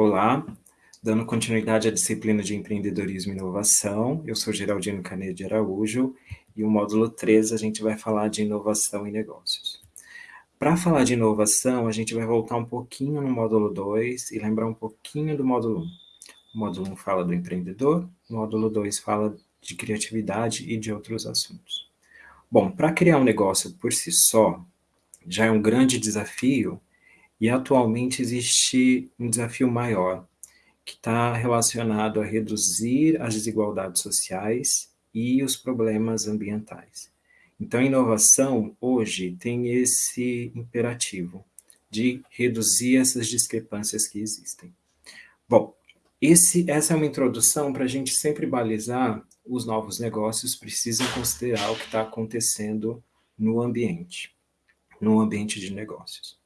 Olá, dando continuidade à disciplina de empreendedorismo e inovação, eu sou Geraldino Canedo de Araújo e o módulo 3 a gente vai falar de inovação e negócios. Para falar de inovação, a gente vai voltar um pouquinho no módulo 2 e lembrar um pouquinho do módulo 1. O módulo 1 fala do empreendedor, o módulo 2 fala de criatividade e de outros assuntos. Bom, para criar um negócio por si só, já é um grande desafio e atualmente existe um desafio maior, que está relacionado a reduzir as desigualdades sociais e os problemas ambientais. Então, a inovação, hoje, tem esse imperativo de reduzir essas discrepâncias que existem. Bom, esse, essa é uma introdução para a gente sempre balizar os novos negócios precisam considerar o que está acontecendo no ambiente, no ambiente de negócios.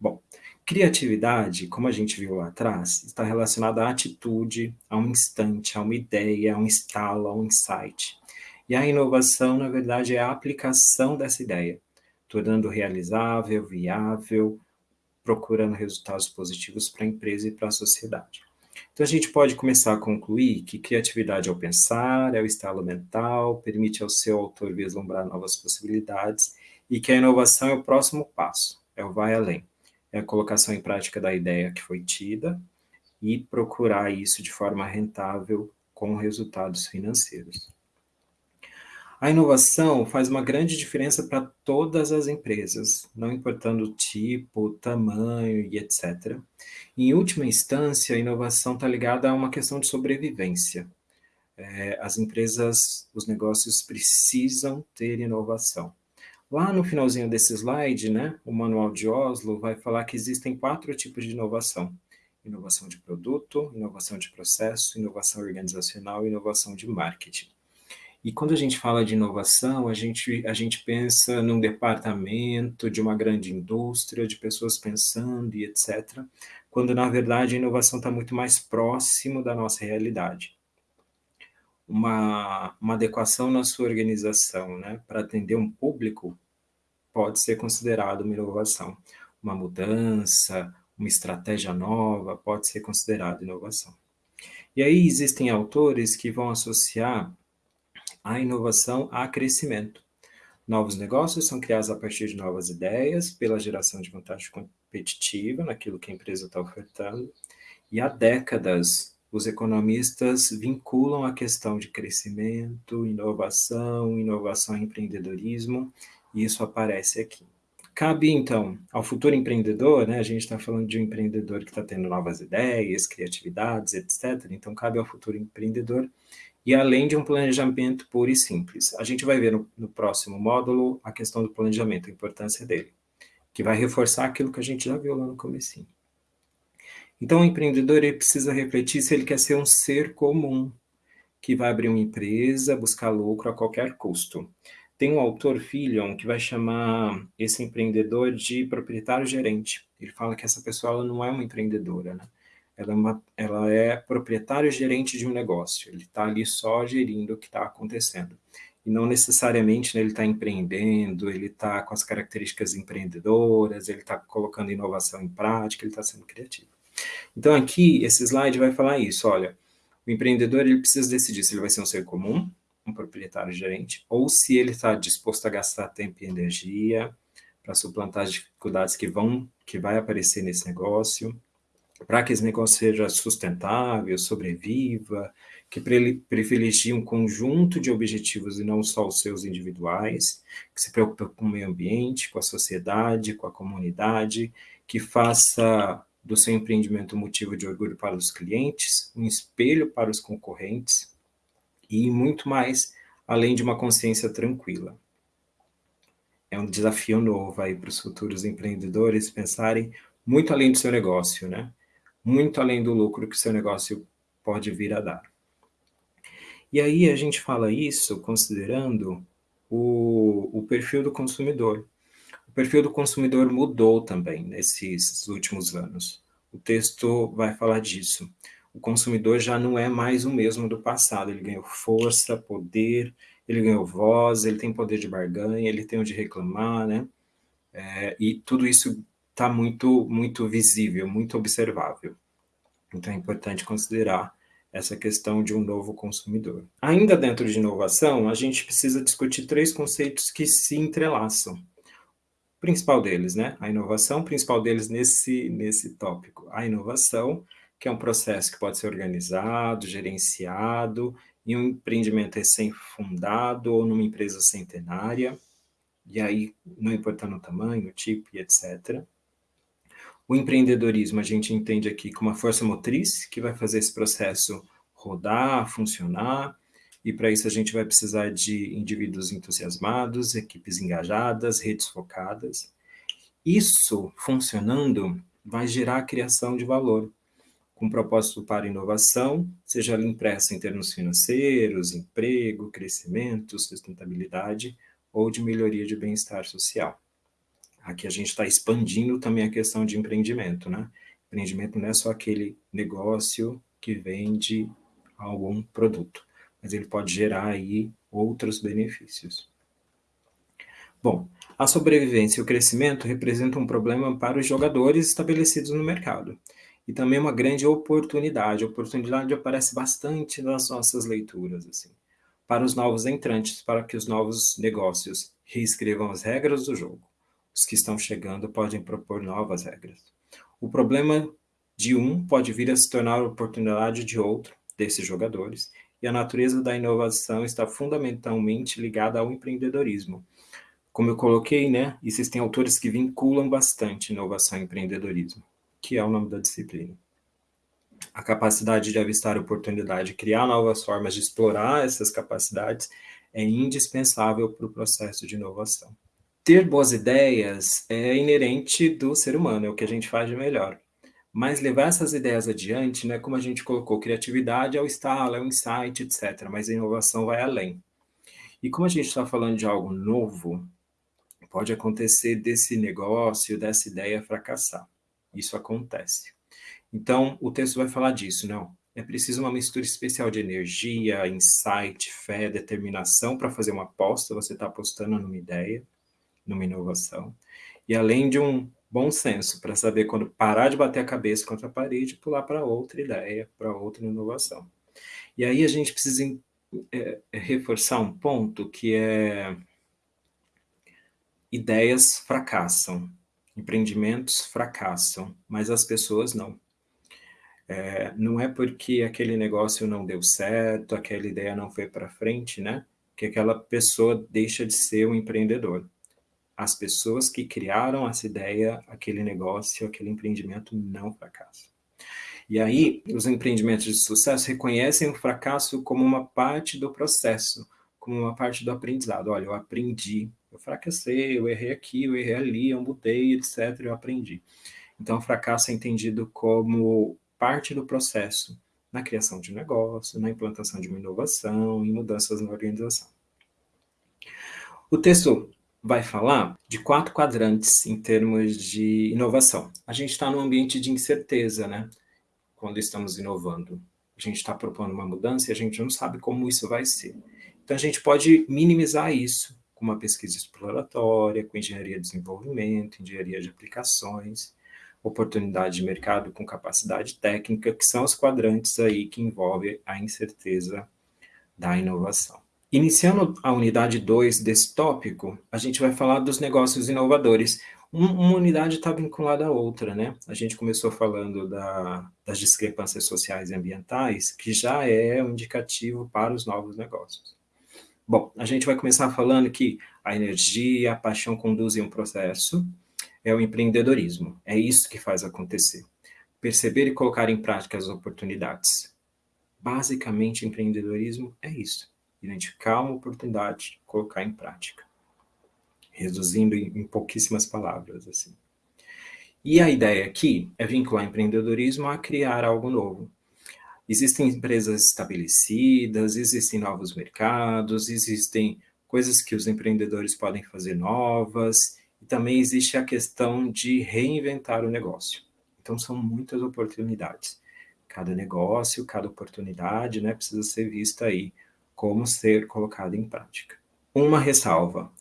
Bom, criatividade, como a gente viu lá atrás, está relacionada à atitude, a um instante, a uma ideia, a um estalo, a um insight. E a inovação, na verdade, é a aplicação dessa ideia, tornando realizável, viável, procurando resultados positivos para a empresa e para a sociedade. Então, a gente pode começar a concluir que criatividade é o pensar, é o estalo mental, permite ao seu autor vislumbrar novas possibilidades, e que a inovação é o próximo passo, é o vai além é a colocação em prática da ideia que foi tida e procurar isso de forma rentável com resultados financeiros. A inovação faz uma grande diferença para todas as empresas, não importando o tipo, tamanho e etc. Em última instância, a inovação está ligada a uma questão de sobrevivência. É, as empresas, os negócios precisam ter inovação. Lá no finalzinho desse slide, né, o manual de Oslo vai falar que existem quatro tipos de inovação. Inovação de produto, inovação de processo, inovação organizacional e inovação de marketing. E quando a gente fala de inovação, a gente, a gente pensa num departamento de uma grande indústria, de pessoas pensando e etc., quando na verdade a inovação está muito mais próximo da nossa realidade uma, uma adequação na sua organização, né, para atender um público, pode ser considerado uma inovação. Uma mudança, uma estratégia nova, pode ser considerado inovação. E aí existem autores que vão associar a inovação a crescimento. Novos negócios são criados a partir de novas ideias, pela geração de vantagem competitiva naquilo que a empresa está ofertando, e há décadas os economistas vinculam a questão de crescimento, inovação, inovação e empreendedorismo, e isso aparece aqui. Cabe, então, ao futuro empreendedor, né, a gente está falando de um empreendedor que está tendo novas ideias, criatividades, etc., então cabe ao futuro empreendedor, e além de um planejamento puro e simples. A gente vai ver no, no próximo módulo a questão do planejamento, a importância dele, que vai reforçar aquilo que a gente já viu lá no comecinho. Então, o empreendedor ele precisa refletir se ele quer ser um ser comum, que vai abrir uma empresa, buscar lucro a qualquer custo. Tem um autor, Filion, que vai chamar esse empreendedor de proprietário-gerente. Ele fala que essa pessoa não é uma empreendedora, né? Ela é, uma, ela é proprietário-gerente de um negócio. Ele está ali só gerindo o que está acontecendo. E não necessariamente né, ele está empreendendo, ele está com as características empreendedoras, ele está colocando inovação em prática, ele está sendo criativo. Então aqui, esse slide vai falar isso, olha, o empreendedor ele precisa decidir se ele vai ser um ser comum, um proprietário gerente, ou se ele está disposto a gastar tempo e energia para suplantar as dificuldades que vão, que vai aparecer nesse negócio, para que esse negócio seja sustentável, sobreviva, que privilegie um conjunto de objetivos e não só os seus individuais, que se preocupa com o meio ambiente, com a sociedade, com a comunidade, que faça do seu empreendimento motivo de orgulho para os clientes, um espelho para os concorrentes e muito mais, além de uma consciência tranquila. É um desafio novo aí para os futuros empreendedores pensarem muito além do seu negócio, né? Muito além do lucro que seu negócio pode vir a dar. E aí a gente fala isso considerando o, o perfil do consumidor perfil do consumidor mudou também nesses últimos anos. O texto vai falar disso. O consumidor já não é mais o mesmo do passado, ele ganhou força, poder, ele ganhou voz, ele tem poder de barganha, ele tem o de reclamar, né? É, e tudo isso está muito, muito visível, muito observável. Então é importante considerar essa questão de um novo consumidor. Ainda dentro de inovação, a gente precisa discutir três conceitos que se entrelaçam. Principal deles, né? A inovação, principal deles nesse, nesse tópico. A inovação, que é um processo que pode ser organizado, gerenciado, em um empreendimento recém-fundado ou numa empresa centenária, e aí não importando o tamanho, o tipo e etc. O empreendedorismo a gente entende aqui como uma força motriz que vai fazer esse processo rodar, funcionar, e para isso a gente vai precisar de indivíduos entusiasmados, equipes engajadas, redes focadas. Isso funcionando vai gerar a criação de valor, com propósito para inovação, seja ela impressa em termos financeiros, emprego, crescimento, sustentabilidade ou de melhoria de bem-estar social. Aqui a gente está expandindo também a questão de empreendimento, né? Empreendimento não é só aquele negócio que vende algum produto, mas ele pode gerar aí outros benefícios. Bom, a sobrevivência e o crescimento representam um problema para os jogadores estabelecidos no mercado e também uma grande oportunidade. A oportunidade aparece bastante nas nossas leituras, assim, para os novos entrantes, para que os novos negócios reescrevam as regras do jogo os que estão chegando podem propor novas regras. O problema de um pode vir a se tornar a oportunidade de outro, desses jogadores, e a natureza da inovação está fundamentalmente ligada ao empreendedorismo. Como eu coloquei, né, existem autores que vinculam bastante inovação e empreendedorismo, que é o nome da disciplina. A capacidade de avistar oportunidade, criar novas formas de explorar essas capacidades é indispensável para o processo de inovação ter boas ideias é inerente do ser humano, é o que a gente faz de melhor. Mas levar essas ideias adiante, né, como a gente colocou, criatividade é o estalo, é o insight, etc. Mas a inovação vai além. E como a gente está falando de algo novo, pode acontecer desse negócio, dessa ideia fracassar. Isso acontece. Então, o texto vai falar disso, não? É preciso uma mistura especial de energia, insight, fé, determinação para fazer uma aposta, você está apostando numa ideia numa inovação. E além de um bom senso para saber quando parar de bater a cabeça contra a parede e pular para outra ideia, para outra inovação. E aí a gente precisa é, é, reforçar um ponto que é ideias fracassam, empreendimentos fracassam, mas as pessoas não. É, não é porque aquele negócio não deu certo, aquela ideia não foi para frente, né? Que aquela pessoa deixa de ser um empreendedor as pessoas que criaram essa ideia, aquele negócio, aquele empreendimento não fracassa. E aí, os empreendimentos de sucesso reconhecem o fracasso como uma parte do processo, como uma parte do aprendizado. Olha, eu aprendi, eu fracassei, eu errei aqui, eu errei ali, eu mudei, etc., eu aprendi. Então, o fracasso é entendido como parte do processo na criação de um negócio, na implantação de uma inovação e mudanças na organização. O texto vai falar de quatro quadrantes em termos de inovação. A gente está num ambiente de incerteza, né? Quando estamos inovando. A gente está propondo uma mudança e a gente não sabe como isso vai ser. Então, a gente pode minimizar isso com uma pesquisa exploratória, com engenharia de desenvolvimento, engenharia de aplicações, oportunidade de mercado com capacidade técnica, que são os quadrantes aí que envolvem a incerteza da inovação. Iniciando a unidade 2 desse tópico, a gente vai falar dos negócios inovadores. uma unidade está vinculada à outra, né? A gente começou falando da, das discrepâncias sociais e ambientais, que já é um indicativo para os novos negócios. Bom, a gente vai começar falando que a energia, a paixão conduzem um processo, é o empreendedorismo, é isso que faz acontecer. Perceber e colocar em prática as oportunidades. Basicamente, empreendedorismo é isso identificar uma oportunidade, colocar em prática. Reduzindo em, em pouquíssimas palavras, assim. E a ideia aqui é vincular empreendedorismo a criar algo novo. Existem empresas estabelecidas, existem novos mercados, existem coisas que os empreendedores podem fazer novas, e também existe a questão de reinventar o negócio. Então, são muitas oportunidades. Cada negócio, cada oportunidade, né, precisa ser vista aí como ser colocado em prática. Uma ressalva,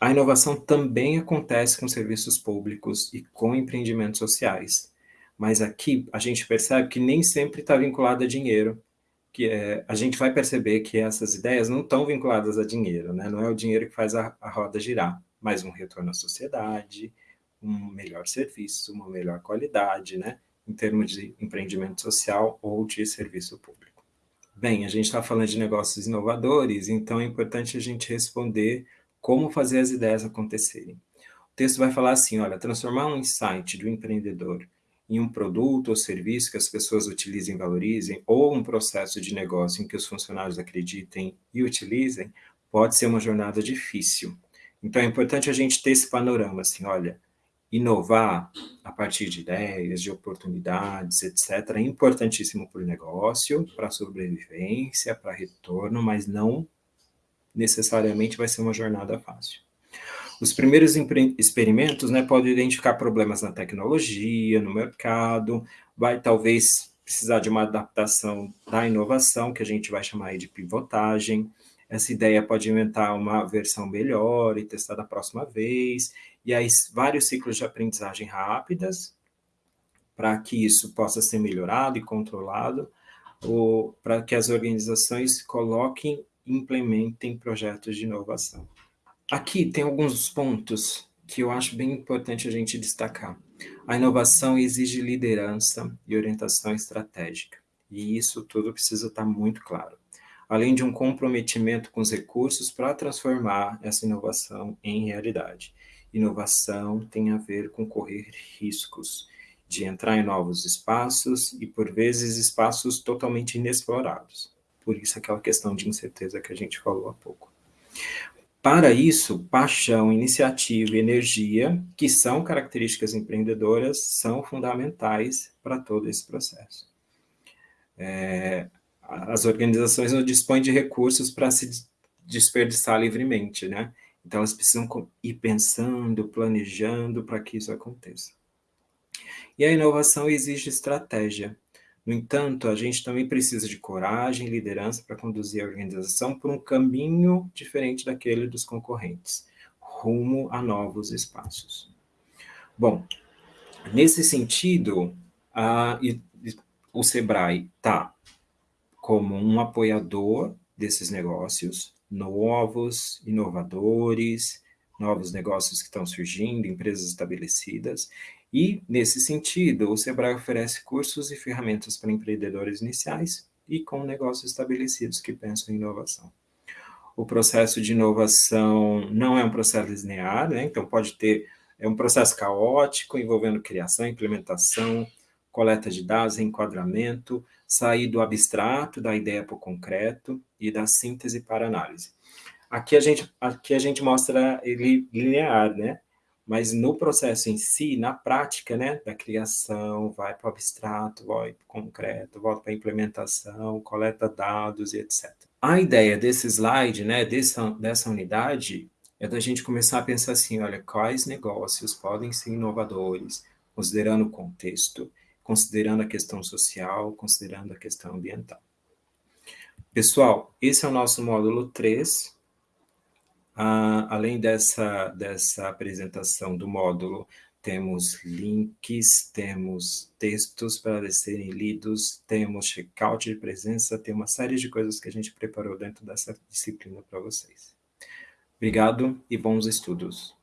a inovação também acontece com serviços públicos e com empreendimentos sociais, mas aqui a gente percebe que nem sempre está vinculado a dinheiro, que é, a gente vai perceber que essas ideias não estão vinculadas a dinheiro, né? não é o dinheiro que faz a, a roda girar, mas um retorno à sociedade, um melhor serviço, uma melhor qualidade, né? em termos de empreendimento social ou de serviço público. Bem, a gente está falando de negócios inovadores, então é importante a gente responder como fazer as ideias acontecerem. O texto vai falar assim, olha, transformar um insight do empreendedor em um produto ou serviço que as pessoas utilizem e valorizem, ou um processo de negócio em que os funcionários acreditem e utilizem, pode ser uma jornada difícil. Então é importante a gente ter esse panorama, assim, olha, inovar a partir de ideias, de oportunidades, etc., é importantíssimo para o negócio, para a sobrevivência, para retorno, mas não necessariamente vai ser uma jornada fácil. Os primeiros experimentos né, podem identificar problemas na tecnologia, no mercado, vai talvez precisar de uma adaptação da inovação, que a gente vai chamar de pivotagem. Essa ideia pode inventar uma versão melhor e testar da próxima vez. E aí, vários ciclos de aprendizagem rápidas, para que isso possa ser melhorado e controlado, ou para que as organizações coloquem e implementem projetos de inovação. Aqui tem alguns pontos que eu acho bem importante a gente destacar. A inovação exige liderança e orientação estratégica, e isso tudo precisa estar muito claro. Além de um comprometimento com os recursos para transformar essa inovação em realidade. Inovação tem a ver com correr riscos, de entrar em novos espaços e, por vezes, espaços totalmente inexplorados. Por isso, aquela questão de incerteza que a gente falou há pouco. Para isso, paixão, iniciativa e energia, que são características empreendedoras, são fundamentais para todo esse processo. É, as organizações não dispõem de recursos para se desperdiçar livremente, né? Então, elas precisam ir pensando, planejando para que isso aconteça. E a inovação exige estratégia. No entanto, a gente também precisa de coragem e liderança para conduzir a organização por um caminho diferente daquele dos concorrentes, rumo a novos espaços. Bom, nesse sentido, a, o Sebrae está como um apoiador desses negócios, novos, inovadores, novos negócios que estão surgindo, empresas estabelecidas, e, nesse sentido, o Sebrae oferece cursos e ferramentas para empreendedores iniciais e com negócios estabelecidos que pensam em inovação. O processo de inovação não é um processo linear, né? então pode ter, é um processo caótico, envolvendo criação, implementação, coleta de dados, enquadramento, sair do abstrato, da ideia para o concreto e da síntese para análise. Aqui a gente, aqui a gente mostra ele linear, né? Mas no processo em si, na prática, né, da criação, vai para o abstrato, vai para o concreto, volta para a implementação, coleta dados e etc. A ideia desse slide, né, dessa, dessa unidade, é da gente começar a pensar assim, olha, quais negócios podem ser inovadores, considerando o contexto, considerando a questão social, considerando a questão ambiental. Pessoal, esse é o nosso módulo 3, ah, além dessa, dessa apresentação do módulo, temos links, temos textos para serem lidos, temos checkout de presença, tem uma série de coisas que a gente preparou dentro dessa disciplina para vocês. Obrigado e bons estudos.